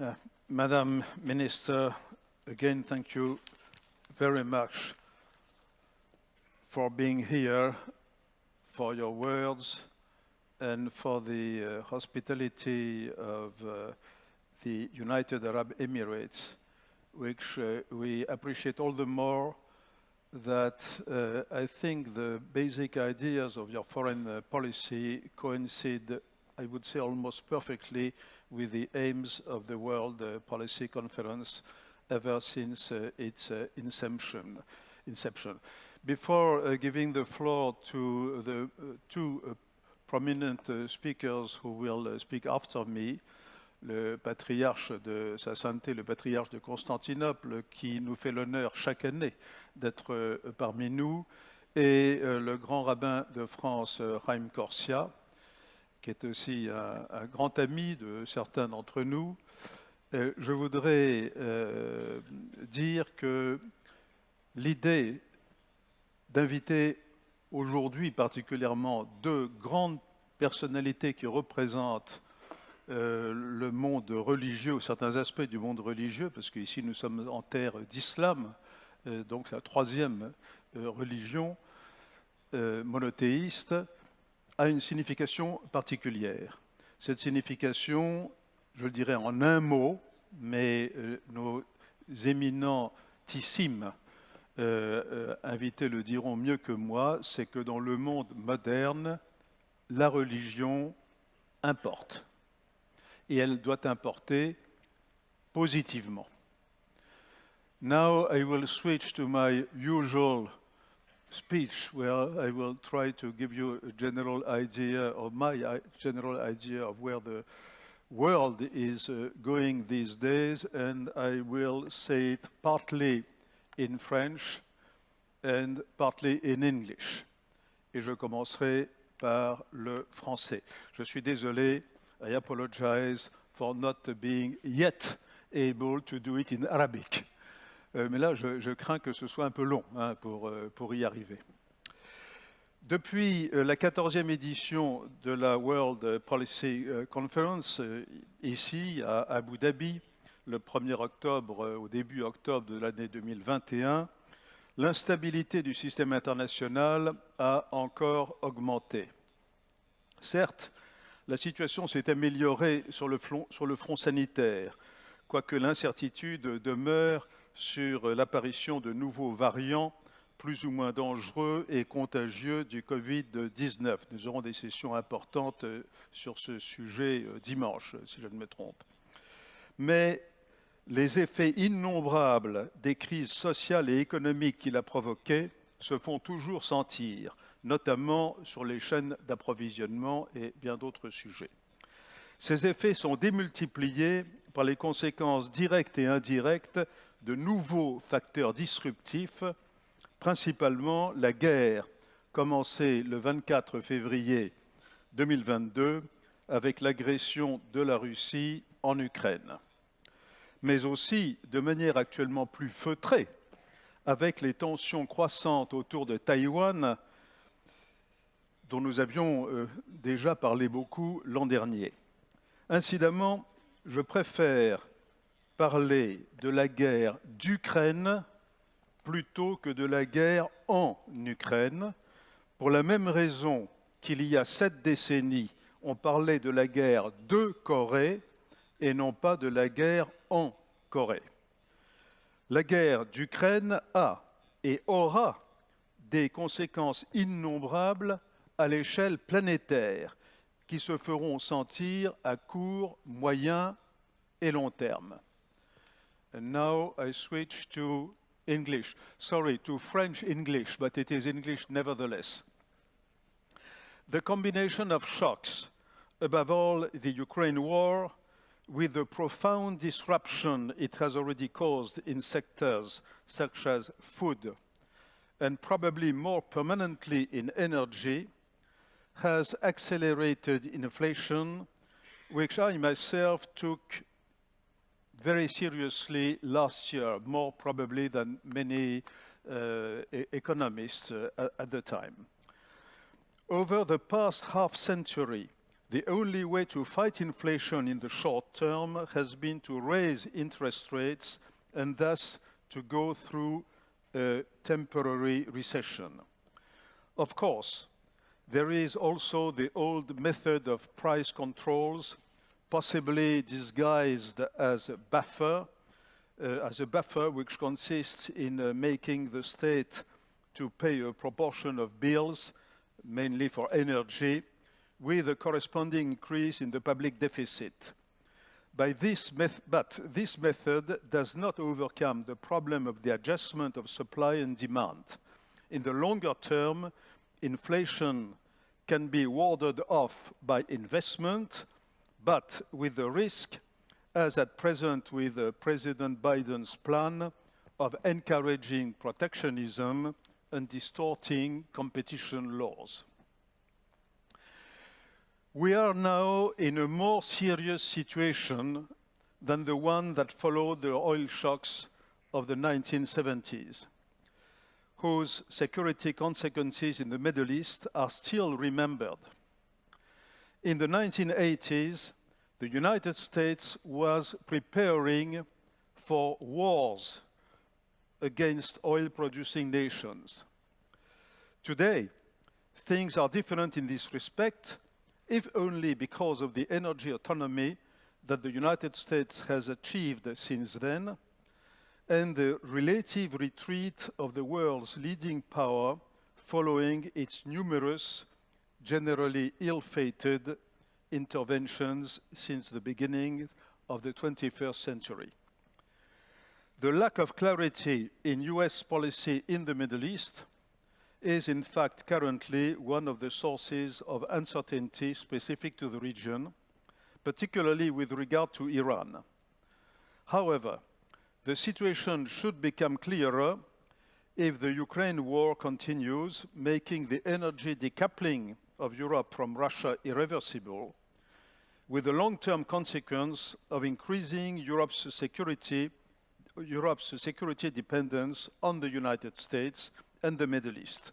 Uh, Madam Minister, again, thank you very much for being here, for your words, and for the uh, hospitality of uh, the United Arab Emirates, which uh, we appreciate all the more that uh, I think the basic ideas of your foreign uh, policy coincide, I would say, almost perfectly with the aims of the World uh, Policy Conference ever since uh, its uh, inception. Before giving the floor to the two prominent speakers who will speak after me, le patriarche de Sa Sainteté, le patriarche de Constantinople, qui nous fait l'honneur chaque année d'être parmi nous, et le grand rabbin de France, Raim Corsia, qui est aussi un, grand ami de certains d'entre nous, euh, je voudrais euh, dire que l'idée d'inviter aujourd'hui particulièrement deux grandes personnalités qui représentent euh, le monde religieux, certains aspects du monde religieux, parce qu'ici nous sommes en terre d'islam, donc la troisième religion monothéiste, a une signification particulière. Cette signification, je le dirais en un mot, mais euh, nos éminentissimes euh, euh, invités le diront mieux que moi, c'est que dans le monde moderne, la religion importe. Et elle doit importer positivement. Now I will switch to my usual speech where I will try to give you a general idea of my general idea of where the world is uh, going these days, and I will say it partly in French and partly in English. Et je commencerai par le français. Je suis désolé, I apologize for not being yet able to do it in Arabic. Euh, mais là, je, crains que ce soit un peu long hein, pour, euh, pour y arriver. Depuis euh, la 14e édition de la World Policy Conference, ici à Abu Dhabi, le 1er octobre, au début octobre de l'année 2021, l'instabilité du système international a encore augmenté. Certes, la situation s'est améliorée sur le, front, sur le front sanitaire, quoique l'incertitude demeure sur l'apparition de nouveaux variants plus ou moins dangereux et contagieux du Covid-19. Nous aurons des sessions importantes euh, sur ce sujet euh, dimanche, si je ne me trompe. Mais les effets innombrables des crises sociales et économiques qu'il a provoquées se font toujours sentir, notamment sur les chaînes d'approvisionnement et bien d'autres sujets. Ces effets sont démultipliés par les conséquences directes et indirectes de nouveaux facteurs disruptifs, principalement la guerre commencée le 24 février 2022 avec l'agression de la Russie en Ukraine, mais aussi de manière actuellement plus feutrée avec les tensions croissantes autour de Taïwan dont nous avions euh, déjà parlé beaucoup l'an dernier. Incidemment, je préfère parler de la guerre d'Ukraine plutôt que de la guerre en Ukraine, pour la même raison qu'il y a sept décennies, on parlait de la guerre de Corée et non pas de la guerre en Corée. La guerre d'Ukraine a et aura des conséquences innombrables à l'échelle planétaire qui se feront sentir à court, moyen et long terme. And now I switch to English. Sorry, to French English, but it is English nevertheless. The combination of shocks, above all the Ukraine war, with the profound disruption it has already caused in sectors such as food, and probably more permanently in energy, has accelerated inflation, which I myself took very seriously last year, more probably than many uh, economists uh, at the time. Over the past half century, the only way to fight inflation in the short term has been to raise interest rates and thus to go through a temporary recession. Of course, there is also the old method of price controls, possibly disguised as a buffer, uh, as a buffer which consists in uh, making the state to pay a proportion of bills, mainly for energy, with a corresponding increase in the public deficit. By this but this method does not overcome the problem of the adjustment of supply and demand. In the longer term, inflation can be warded off by investment, but with the risk, as at present with uh, President Biden's plan, of encouraging protectionism and distorting competition laws. We are now in a more serious situation than the one that followed the oil shocks of the 1970s whose security consequences in the Middle East are still remembered. In the 1980s, the United States was preparing for wars against oil-producing nations. Today, things are different in this respect, if only because of the energy autonomy that the United States has achieved since then, and the relative retreat of the world's leading power following its numerous, generally ill-fated interventions since the beginning of the 21st century. The lack of clarity in US policy in the Middle East is in fact currently one of the sources of uncertainty specific to the region, particularly with regard to Iran. However, the situation should become clearer if the Ukraine war continues, making the energy decoupling of Europe from Russia irreversible, with the long-term consequence of increasing Europe's security, Europe's security dependence on the United States and the Middle East.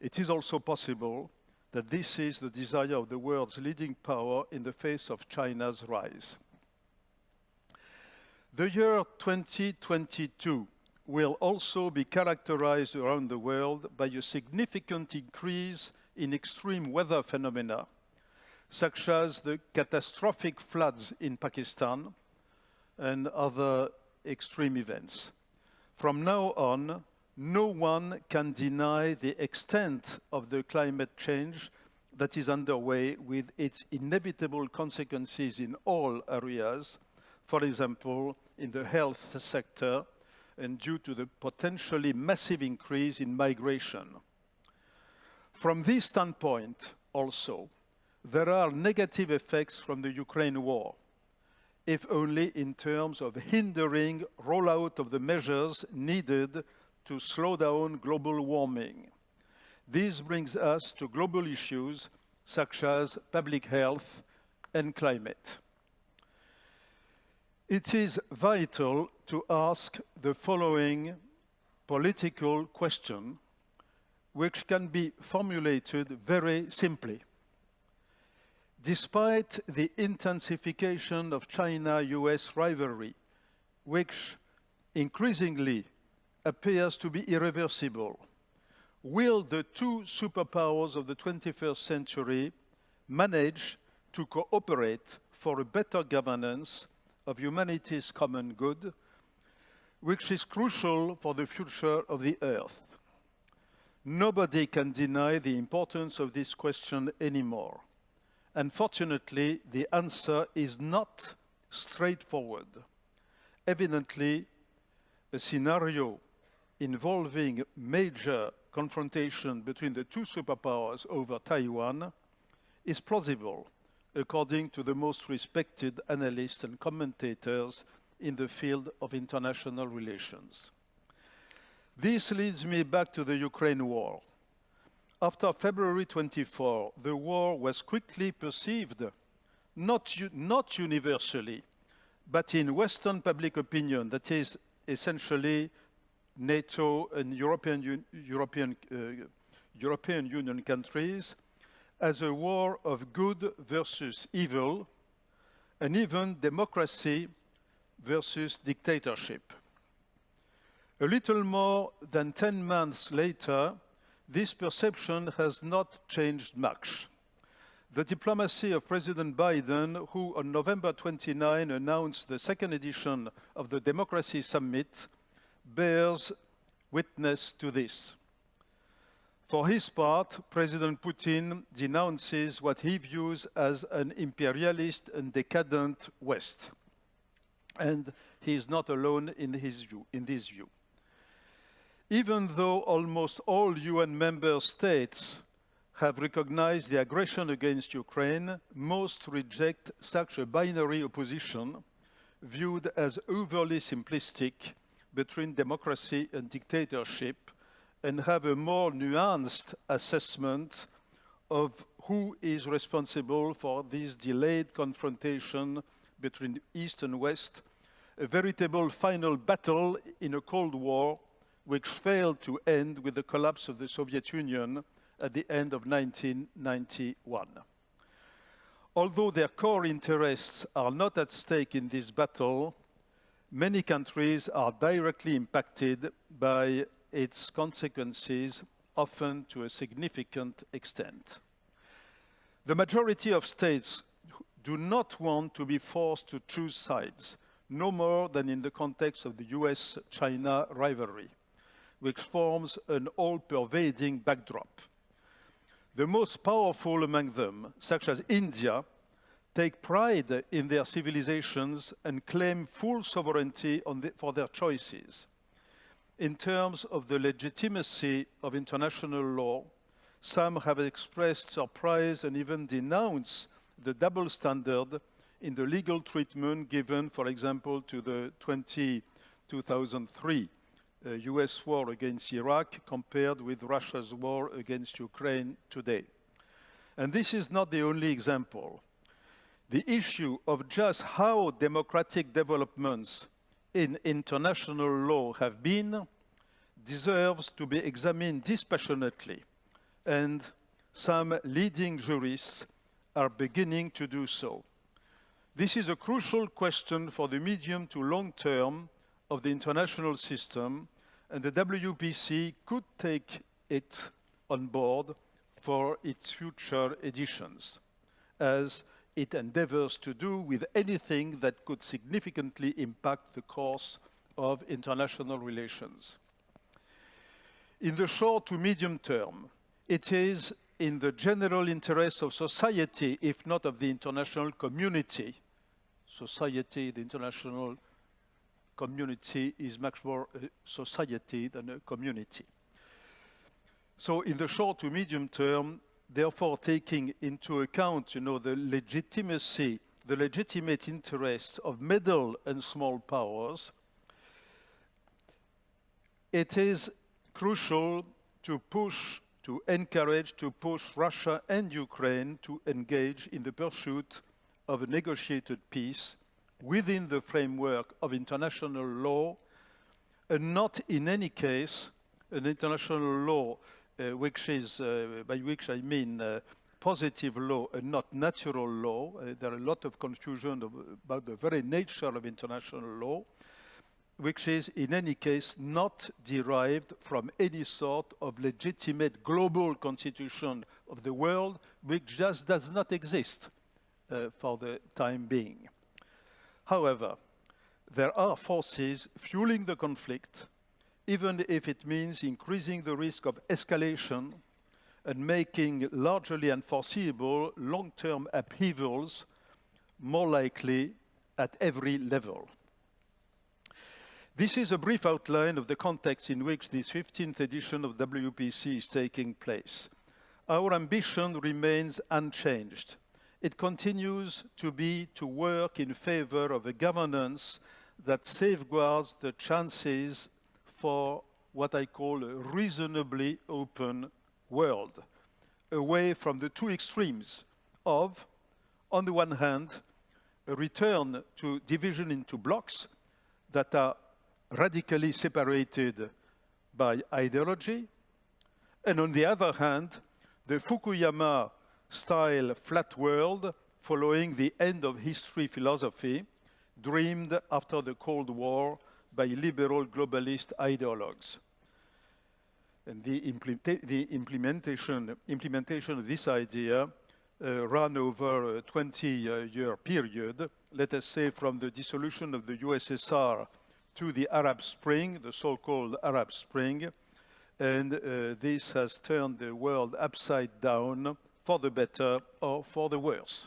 It is also possible that this is the desire of the world's leading power in the face of China's rise. The year 2022 will also be characterized around the world by a significant increase in extreme weather phenomena, such as the catastrophic floods in Pakistan and other extreme events. From now on, no one can deny the extent of the climate change that is underway with its inevitable consequences in all areas, for example, in the health sector and due to the potentially massive increase in migration. From this standpoint also, there are negative effects from the Ukraine war, if only in terms of hindering rollout of the measures needed to slow down global warming. This brings us to global issues such as public health and climate. It is vital to ask the following political question, which can be formulated very simply. Despite the intensification of China-US rivalry, which increasingly appears to be irreversible, will the two superpowers of the 21st century manage to cooperate for a better governance of humanity's common good, which is crucial for the future of the Earth. Nobody can deny the importance of this question anymore. Unfortunately, the answer is not straightforward. Evidently, a scenario involving major confrontation between the two superpowers over Taiwan is plausible according to the most respected analysts and commentators in the field of international relations. This leads me back to the Ukraine war. After February 24, the war was quickly perceived, not, not universally, but in Western public opinion, that is essentially NATO and European, European, uh, European Union countries, as a war of good versus evil, and even democracy versus dictatorship. A little more than 10 months later, this perception has not changed much. The diplomacy of President Biden, who on November 29 announced the second edition of the Democracy Summit, bears witness to this. For his part, President Putin denounces what he views as an imperialist and decadent West. And he is not alone in, his view, in this view. Even though almost all UN member states have recognized the aggression against Ukraine, most reject such a binary opposition viewed as overly simplistic between democracy and dictatorship and have a more nuanced assessment of who is responsible for this delayed confrontation between East and West, a veritable final battle in a Cold War which failed to end with the collapse of the Soviet Union at the end of 1991. Although their core interests are not at stake in this battle, many countries are directly impacted by its consequences, often to a significant extent. The majority of states do not want to be forced to choose sides, no more than in the context of the US-China rivalry, which forms an all-pervading backdrop. The most powerful among them, such as India, take pride in their civilizations and claim full sovereignty the, for their choices. In terms of the legitimacy of international law, some have expressed surprise and even denounced the double standard in the legal treatment given, for example, to the 20, 2003 uh, Uh, US war against Iraq compared with Russia's war against Ukraine today. And this is not the only example. The issue of just how democratic developments in international law have been deserves to be examined dispassionately, and some leading jurists are beginning to do so. This is a crucial question for the medium to long term of the international system, and the WPC could take it on board for its future editions, as it endeavors to do with anything that could significantly impact the course of international relations. In the short to medium term, it is in the general interest of society, if not of the international community, society, the international community is much more a society than a community. So in the short to medium term, therefore taking into account, you know, the legitimacy, the legitimate interests of middle and small powers, it is crucial to push, to encourage, to push Russia and Ukraine to engage in the pursuit of a negotiated peace within the framework of international law, and not in any case an international law uh, which is, uh, by which I mean uh, positive law and not natural law. Uh, there are a lot of confusion of, about the very nature of international law, which is in any case not derived from any sort of legitimate global constitution of the world, which just does not exist uh, for the time being. However, there are forces fueling the conflict, even if it means increasing the risk of escalation and making largely unforeseeable long-term upheavals more likely at every level. This is a brief outline of the context in which this 15th edition of WPC is taking place. Our ambition remains unchanged it continues to be to work in favor of a governance that safeguards the chances for what I call a reasonably open world, away from the two extremes of, on the one hand, a return to division into blocks that are radically separated by ideology, and on the other hand, the Fukuyama style flat world following the end of history philosophy dreamed after the Cold War by liberal globalist ideologues. And the, implementa the implementation, implementation of this idea uh, ran over a 20-year uh, period, let us say from the dissolution of the USSR to the Arab Spring, the so-called Arab Spring, and uh, this has turned the world upside down for the better or for the worse.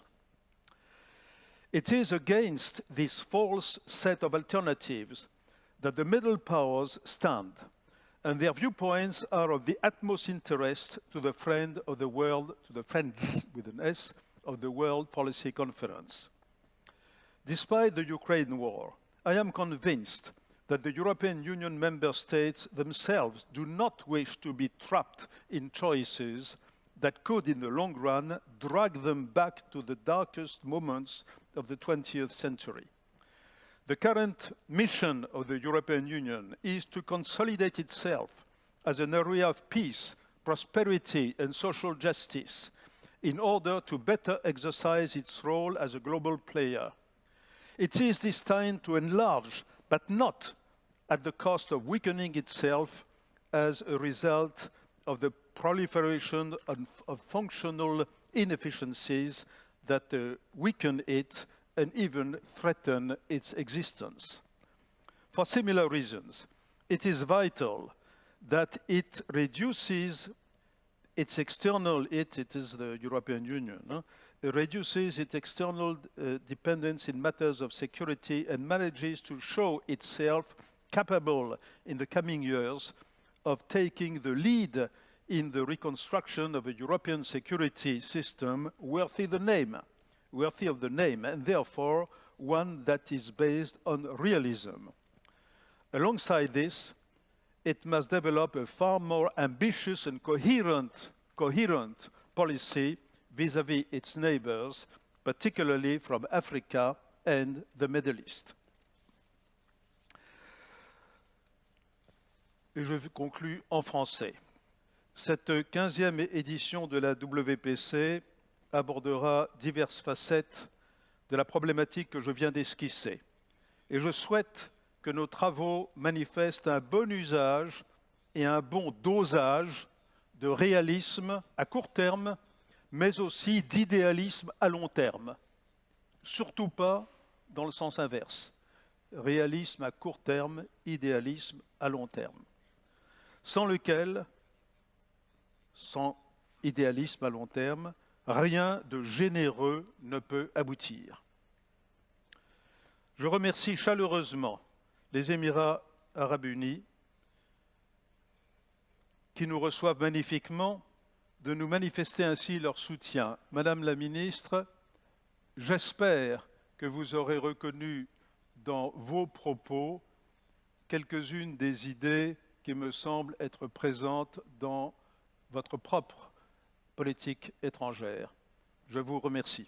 It is against this false set of alternatives that the middle powers stand, and their viewpoints are of the utmost interest to the friend of the world, to the friends with an S, of the World Policy Conference. Despite the Ukraine war, I am convinced that the European Union member states themselves do not wish to be trapped in choices that could, in the long run, drag them back to the darkest moments of the 20th century. The current mission of the European Union is to consolidate itself as an area of peace, prosperity and social justice in order to better exercise its role as a global player. It is this time to enlarge, but not at the cost of weakening itself as a result of the proliferation of, of functional inefficiencies that uh, weaken it and even threaten its existence. For similar reasons, it is vital that it reduces its external, it, it is the European Union, huh? it reduces its external uh, dependence in matters of security and manages to show itself capable in the coming years of taking the lead in the reconstruction of a European security system worthy the name, worthy of the name, and therefore one that is based on realism. Alongside this, it must develop a far more ambitious and coherent, coherent policy vis-à-vis -vis its neighbors, particularly from Africa and the Middle East. Et je conclus en français. Cette 15e édition de la WPC abordera diverses facettes de la problématique que je viens d'esquisser. Et je souhaite que nos travaux manifestent un bon usage et un bon dosage de réalisme à court terme, mais aussi d'idéalisme à long terme. Surtout pas dans le sens inverse. Réalisme à court terme, idéalisme à long terme sans lequel, sans idéalisme à long terme, rien de généreux ne peut aboutir. Je remercie chaleureusement les Émirats arabes unis qui nous reçoivent magnifiquement de nous manifester ainsi leur soutien. Madame la ministre, j'espère que vous aurez reconnu dans vos propos quelques-unes des idées qui me semble être présente dans votre propre politique étrangère. Je vous remercie.